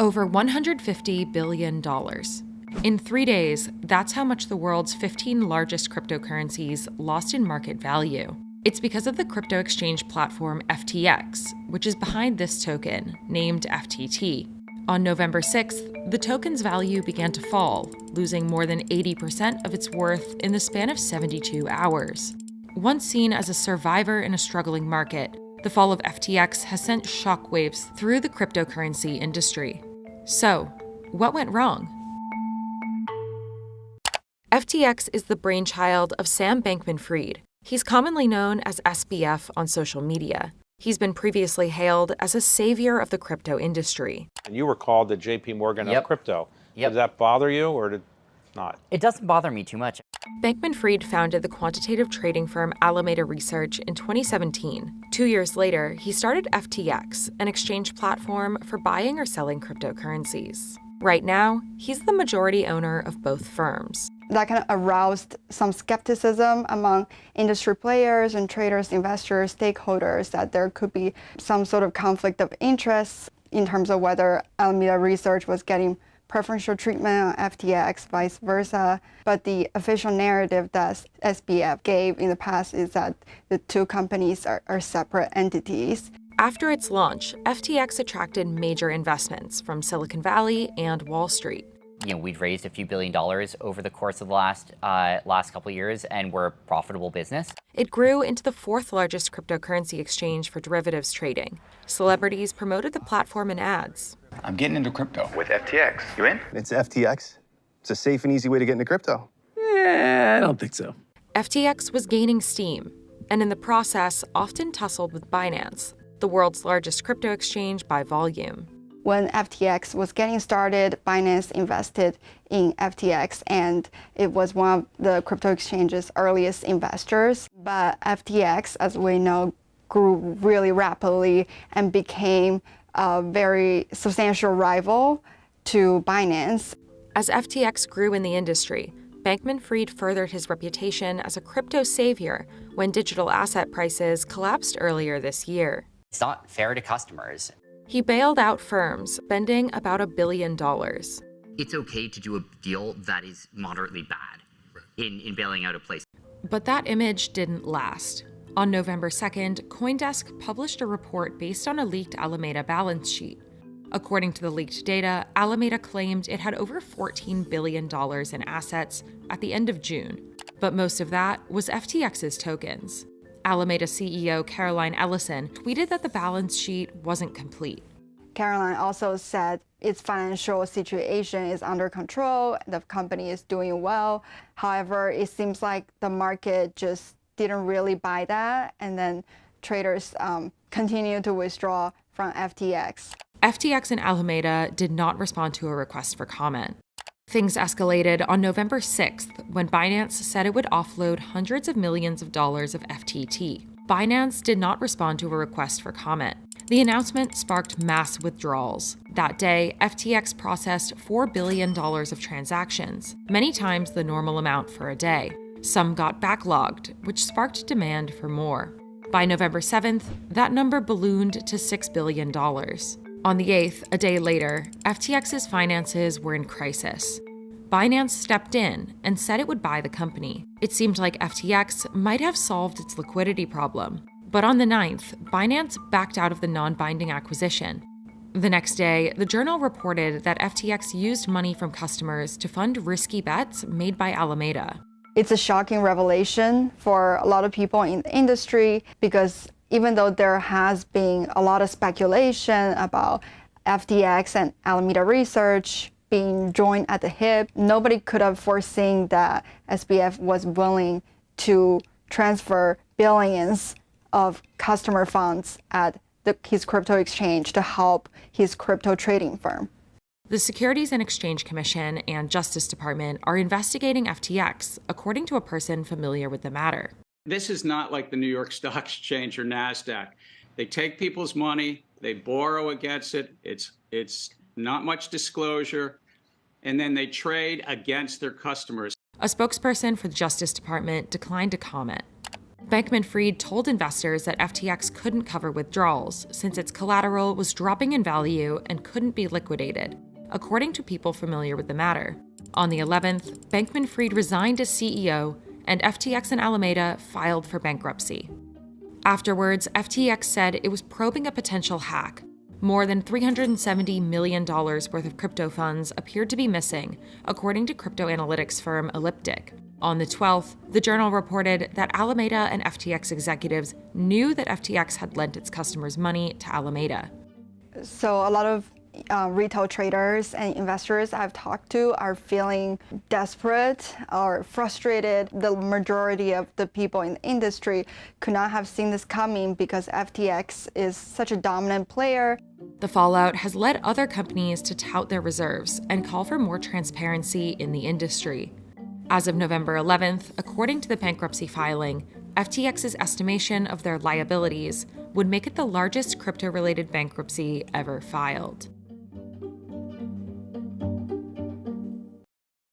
Over $150 billion. In three days, that's how much the world's 15 largest cryptocurrencies lost in market value. It's because of the crypto exchange platform FTX, which is behind this token, named FTT. On November 6th, the token's value began to fall, losing more than 80% of its worth in the span of 72 hours. Once seen as a survivor in a struggling market, the fall of FTX has sent shockwaves through the cryptocurrency industry. So, what went wrong? FTX is the brainchild of Sam Bankman Fried. He's commonly known as SBF on social media. He's been previously hailed as a savior of the crypto industry. And you were called the JP Morgan Yep. of crypto. Yep. Did that bother you or did not? It doesn't bother me too much. Bankman Fried founded the quantitative trading firm Alameda Research in 2017. Two years later, he started FTX, an exchange platform for buying or selling cryptocurrencies. Right now, he's the majority owner of both firms. that kind of aroused some skepticism among industry players and traders, investors, stakeholders that there could be some sort of conflict of interest in terms of whether Alameda Research was getting preferential treatment on FTX, vice versa. But the official narrative that SBF gave in the past is that the two companies are, are separate entities. After its launch, FTX attracted major investments from Silicon Valley and Wall Street. You know, we'd raised a few billion dollars over the course of the last uh, last couple of years, and we're a profitable business. It grew into the fourth largest cryptocurrency exchange for derivatives trading. Celebrities promoted the platform in ads. I'm getting into crypto. with FTX. You in? It's FTX. It's a safe and easy way to get into crypto. Eh, I don't think so. FTX was gaining steam, and in the process, often tussled with Binance, the world's largest crypto exchange by volume. when FTX was getting started, Binance invested in FTX and it was one of the crypto exchange's earliest investors. But FTX, as we know, grew really rapidly and became a very substantial rival to Binance. As FTX grew in the industry, Bankman Fried furthered his reputation as a crypto savior when digital asset prices collapsed earlier this year. It's not fair to customers. He bailed out firms, spending about a billion dollars. It's okay to do a deal that is moderately bad in, in bailing out a place. But that image didn't last. On November 2nd, Coindesk published a report based on a leaked Alameda balance sheet. According to the leaked data, Alameda claimed it had over $14 billion in assets at the end of June, but most of that was FTX's tokens. Alameda CEO Caroline Ellison tweeted that the balance sheet wasn't complete. Caroline also said its financial situation is under control, the company is doing well. However, it seems like the market just didn't really buy that, and then traders um, continue to withdraw from FTX. FTX and Alameda did not respond to a request for comment. Things escalated on November 6th when Binance said it would offload hundreds of millions of dollars of FTT. Binance did not respond to a request for comment. The announcement sparked mass withdrawals. That day, FTX processed $4 billion of transactions, many times the normal amount for a day. Some got backlogged, which sparked demand for more. By November 7th, that number ballooned to $6 billion. On the 8th, a day later, FTX's finances were in crisis. Binance stepped in and said it would buy the company. It seemed like FTX might have solved its liquidity problem. But on the 9th, Binance backed out of the non binding acquisition. The next day, the journal reported that FTX used money from customers to fund risky bets made by Alameda. It's a shocking revelation for a lot of people in the industry because even though there has been a lot of speculation about FTX and Alameda Research being joined at the hip, nobody could have foreseen that SBF was willing to transfer billions of customer funds at the, his crypto exchange to help his crypto trading firm. The Securities and Exchange Commission and Justice Department are investigating FTX, according to a person familiar with the matter. This is not like the New York Stock Exchange or NASDAQ. They take people's money, they borrow against it, it's, it's not much disclosure, and then they trade against their customers. A spokesperson for the Justice Department declined to comment. Bankman Fried told investors that FTX couldn't cover withdrawals since its collateral was dropping in value and couldn't be liquidated, according to people familiar with the matter. On the 11th, Bankman Fried resigned as CEO, and FTX and Alameda filed for bankruptcy. Afterwards, FTX said it was probing a potential hack. More than $370 million worth of crypto funds appeared to be missing, according to crypto analytics firm Elliptic. On the 12th, the journal reported that Alameda and FTX executives knew that FTX had lent its customers money to Alameda. So, a lot of uh, retail traders and investors I've talked to are feeling desperate or frustrated. The majority of the people in the industry could not have seen this coming because FTX is such a dominant player. The fallout has led other companies to tout their reserves and call for more transparency in the industry. As of November 11th, according to the bankruptcy filing, FTX's estimation of their liabilities would make it the largest crypto related bankruptcy ever filed.